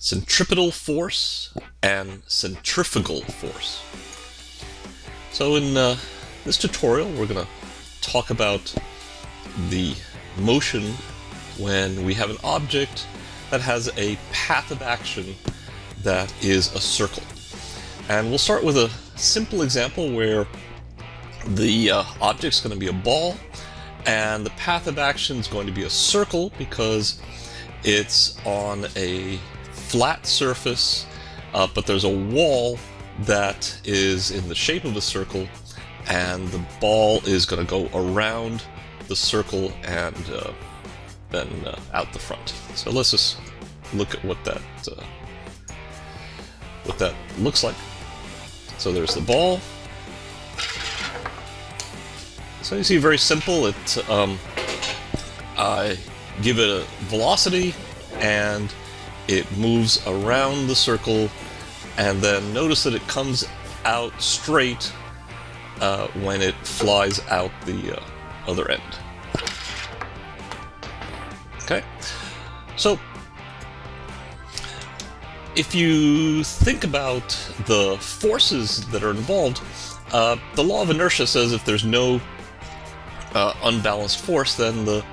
centripetal force and centrifugal force. So in uh, this tutorial we're going to talk about the motion when we have an object that has a path of action that is a circle. And we'll start with a simple example where the uh, object's going to be a ball and the path of action is going to be a circle because it's on a flat surface uh, but there's a wall that is in the shape of a circle and the ball is going to go around the circle and uh, then uh, out the front. So let's just look at what that uh, what that looks like. So there's the ball. So you see, very simple. It um, I give it a velocity, and it moves around the circle, and then notice that it comes out straight uh, when it flies out the uh, other end. Okay, so if you think about the forces that are involved, uh, the law of inertia says if there's no uh, unbalanced force, then the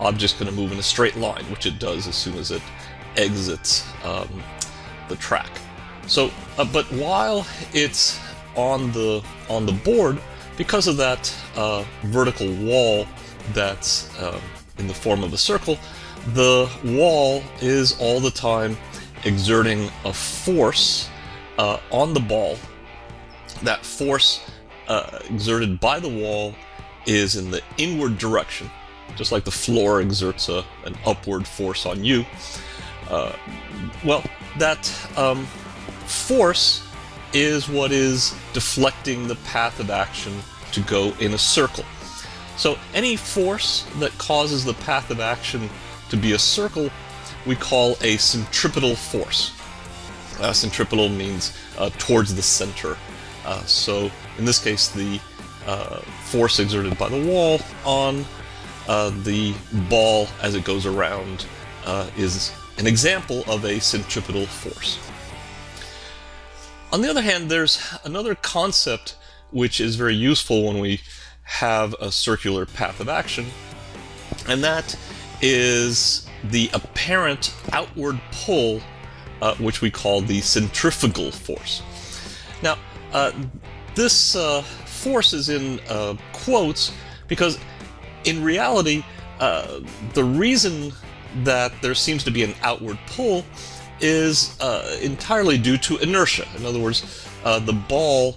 object's going to move in a straight line, which it does as soon as it exits um, the track. So, uh, but while it's on the on the board, because of that uh, vertical wall that's uh, in the form of a circle, the wall is all the time exerting a force uh, on the ball. That force uh, exerted by the wall is in the inward direction, just like the floor exerts a, an upward force on you. Well, that um, force is what is deflecting the path of action to go in a circle. So any force that causes the path of action to be a circle we call a centripetal force. Uh, centripetal means uh, towards the center. Uh, so in this case, the uh, force exerted by the wall on uh, the ball as it goes around uh, is an example of a centripetal force. On the other hand, there's another concept which is very useful when we have a circular path of action, and that is the apparent outward pull, uh, which we call the centrifugal force. Now, uh, this uh, force is in uh, quotes because in reality, uh, the reason that there seems to be an outward pull is uh, entirely due to inertia. In other words, the ball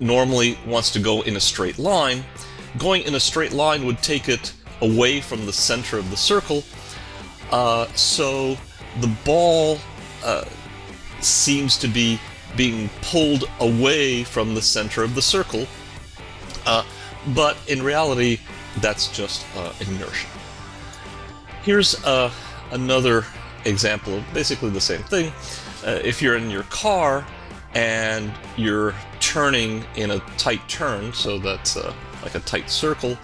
normally wants to go in a straight line. Going in a straight line would take it away from the center of the circle, uh, so the ball uh, seems to be being pulled away from the center of the circle, uh, but in reality, that's just uh, inertia. Here's uh, another example of basically the same thing. Uh, if you're in your car and you're turning in a tight turn, so that's like a tight circle,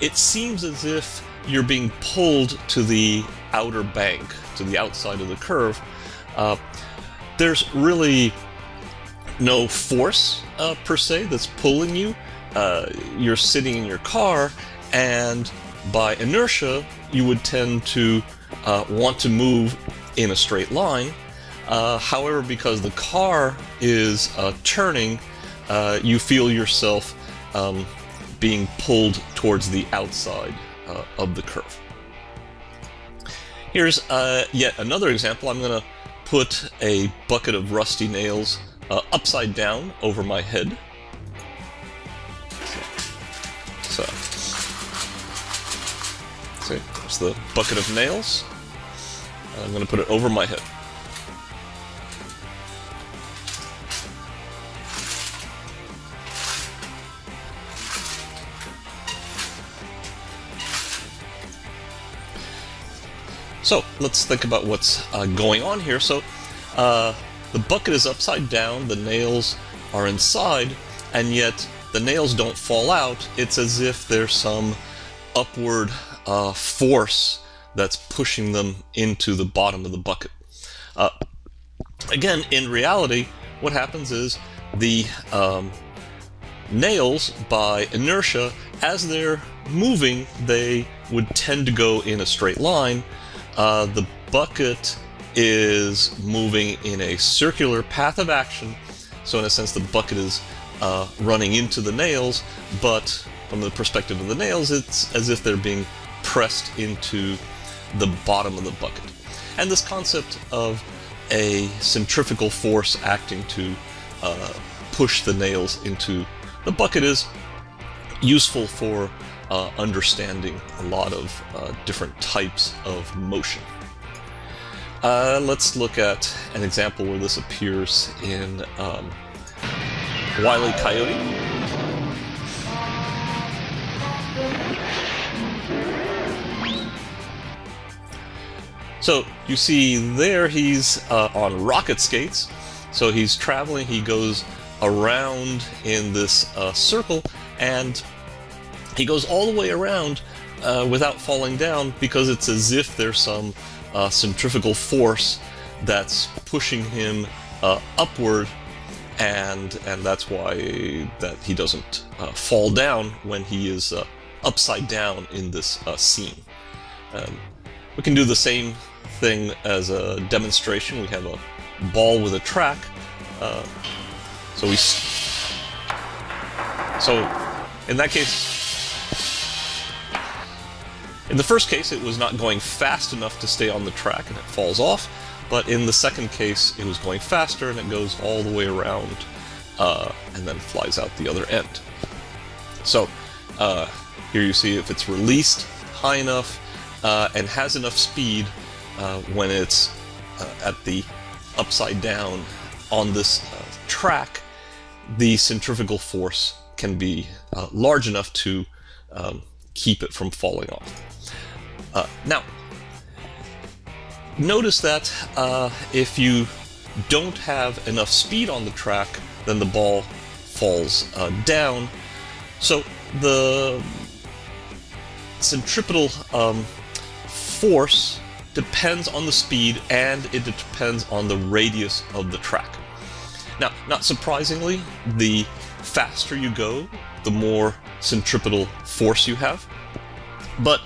it seems as if you're being pulled to the outer bank, to the outside of the curve. Uh, there's really no force uh, per se that's pulling you. Uh, you're sitting in your car, and by inertia, you would tend to uh, want to move in a straight line. Uh, however, because the car is uh, turning, you feel yourself um, being pulled towards the outside uh, of the curve. Here's uh, yet another example. I'm going to put a bucket of rusty nails uh, upside down over my head. There's the bucket of nails. I'm going to put it over my head. So let's think about what's uh, going on here. So uh, the bucket is upside down, the nails are inside, and yet the nails don't fall out. It's as if there's some upward uh, force that's pushing them into the bottom of the bucket. Uh, again, in reality, what happens is the um, nails, by inertia, as they're moving, they would tend to go in a straight line. Uh, the bucket is moving in a circular path of action, so in a sense the bucket is uh, running into the nails, but from the perspective of the nails, it's as if they're being pressed into the bottom of the bucket. And this concept of a centrifugal force acting to uh, push the nails into the bucket is useful for uh, understanding a lot of uh, different types of motion. Uh, let's look at an example where this appears in um, Wile E. Coyote. So you see there he's uh, on rocket skates. So he's traveling, he goes around in this uh, circle and he goes all the way around uh, without falling down because it's as if there's some uh, centrifugal force that's pushing him uh, upward and and that's why that he doesn't uh, fall down when he is upside down in this scene. Um, we can do the same thing as a demonstration. We have a ball with a track. Uh, so we... So, in that case... In the first case, it was not going fast enough to stay on the track and it falls off. But in the second case, it was going faster and it goes all the way around uh, and then flies out the other end. So, uh, here you see if it's released high enough uh, and has enough speed uh, when it's uh, at the upside down on this uh, track, the centrifugal force can be uh, large enough to um, keep it from falling off. Uh, now, notice that if you don't have enough speed on the track, then the ball falls down. So the centripetal um, force depends on the speed and it depends on the radius of the track. Now, not surprisingly, the faster you go, the more centripetal force you have. But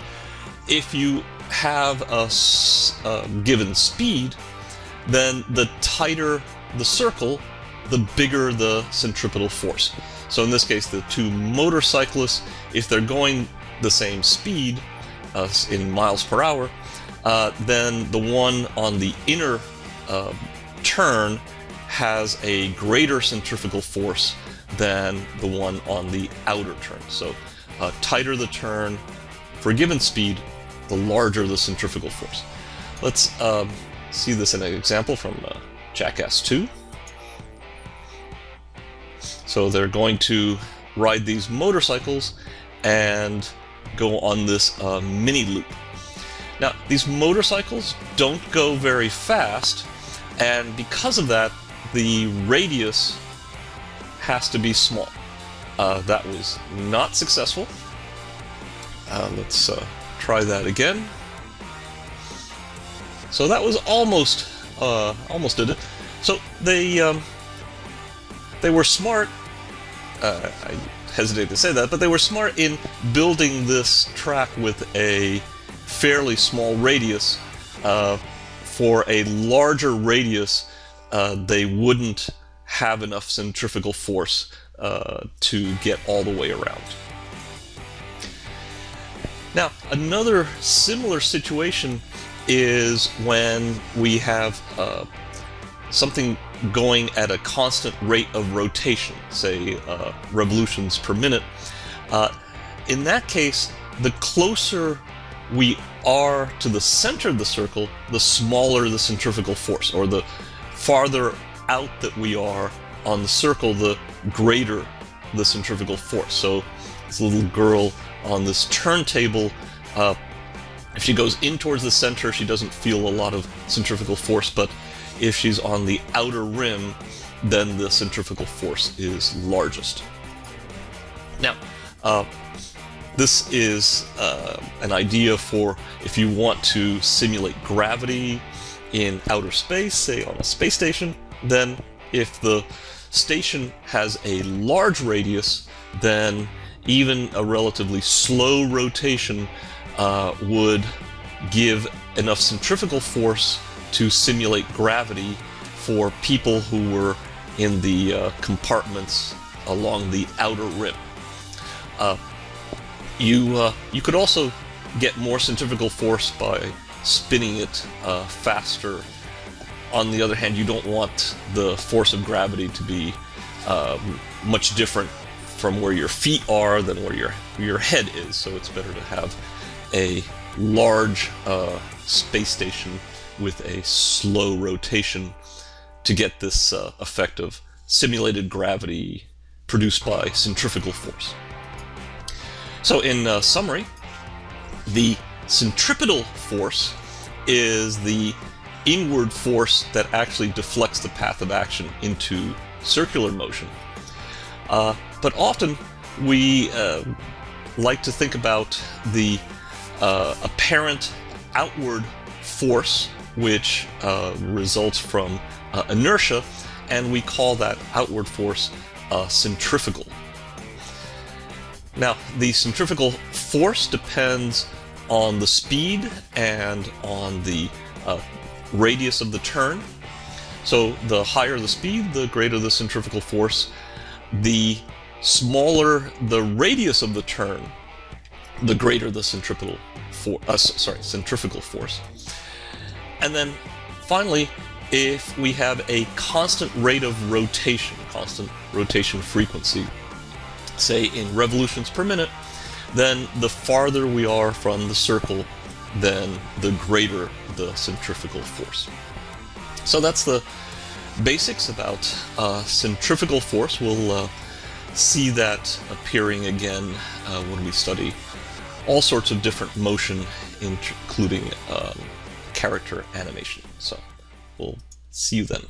if you have a, a given speed, then the tighter the circle, the bigger the centripetal force. So in this case, the two motorcyclists, if they're going the same speed uh, in miles per hour, uh, then the one on the inner uh, turn has a greater centrifugal force than the one on the outer turn. So uh, tighter the turn for a given speed, the larger the centrifugal force. Let's um, see this in an example from uh, Jackass 2. So they're going to ride these motorcycles and go on this uh, mini loop. Now, these motorcycles don't go very fast, and because of that, the radius has to be small. Uh, that was not successful. Uh, let's uh, try that again. So that was almost, uh, almost did it. So they, um, they were smart. Uh, I hesitate to say that, but they were smart in building this track with a fairly small radius. Uh, for a larger radius, uh, they wouldn't have enough centrifugal force uh, to get all the way around. Now, another similar situation is when we have uh, something going at a constant rate of rotation, say uh, revolutions per minute. Uh, in that case, the closer we are to the center of the circle, the smaller the centrifugal force, or the farther out that we are on the circle, the greater the centrifugal force. So this little girl on this turntable, uh, if she goes in towards the center, she doesn't feel a lot of centrifugal force, but if she's on the outer rim, then the centrifugal force is largest. Now, uh, this is uh, an idea for if you want to simulate gravity in outer space, say on a space station, then if the station has a large radius, then even a relatively slow rotation uh, would give enough centrifugal force to simulate gravity for people who were in the uh, compartments along the outer rim. Uh, you uh, you could also get more centrifugal force by spinning it uh, faster. On the other hand, you don't want the force of gravity to be um, much different from where your feet are than where your your head is. So it's better to have a large uh, space station with a slow rotation to get this uh, effect of simulated gravity produced by centrifugal force. So in uh, summary, the centripetal force is the inward force that actually deflects the path of action into circular motion. Uh, but often we uh, like to think about the uh, apparent outward force which uh, results from uh, inertia, and we call that outward force centrifugal. Now, the centrifugal force depends on the speed and on the uh, radius of the turn. So the higher the speed, the greater the centrifugal force. The smaller the radius of the turn, the greater the centripetal for uh, sorry centrifugal force. And then finally, if we have a constant rate of rotation, constant rotation frequency, say in revolutions per minute, then the farther we are from the circle, then the greater the centrifugal force. So that's the basics about uh, centrifugal force. We'll uh, see that appearing again uh, when we study all sorts of different motion, including um, character animation. So we'll see you then.